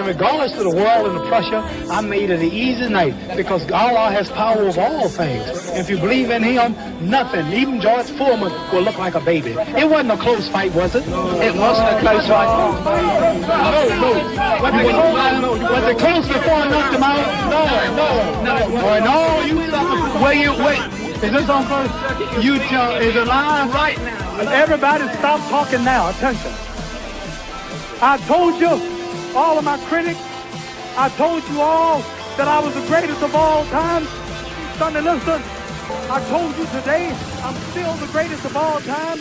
And regardless of the world and the pressure, I made it an easy night because Allah has power over all things. If you believe in Him, nothing, even George Foreman, will look like a baby. It wasn't a close fight, was it? It wasn't a close fight. No, no. Was it close, close before I knocked him out? No, no, no. Boy, no, you Where you, wait. Is this on first? You tell, is it live? Right now. Everybody stop talking now. Attention. I told you, all of my critics. I told you all that I was the greatest of all time. Sunday, listen, I told you today I'm still the greatest of all time.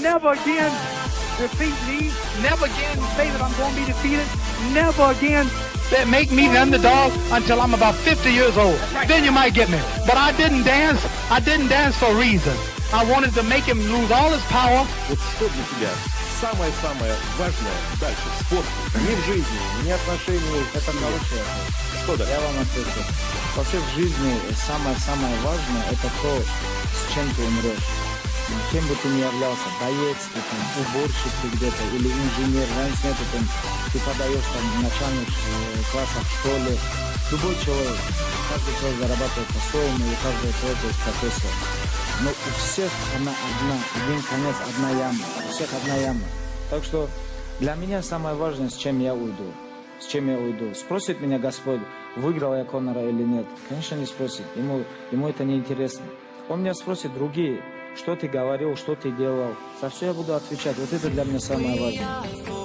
Never again defeat me. Never again say that I'm going to be defeated. Never again that make me the underdog until I'm about 50 years old. Right. Then you might get me. But I didn't dance. I didn't dance for a reason. I wanted to make him lose all his power. Withstood Mr. Death. Самое-самое важное дальше, спорт, не в жизни, не отношения, Это хорошее. что дальше? Я вам отвечу. Вообще в жизни самое-самое важное это то, с чем ты умрешь. Кем бы ты ни являлся, боец, ты там, уборщик ты где-то, или инженер, разницы нету, там, ты подаешь там в начальных э, классах в школе, любой человек, каждый человек зарабатывает по-своему, и у каждого человека есть профессия. Но у всех она одна, один конец, одна яма, у всех одна яма. Так что для меня самое важное, с чем я уйду. С чем я уйду. Спросит меня Господь, выиграл я Конора или нет. Конечно, не спросит. Ему, ему это не интересно. Он меня спросит другие, что ты говорил, что ты делал. За все я буду отвечать. Вот это для меня самое важное.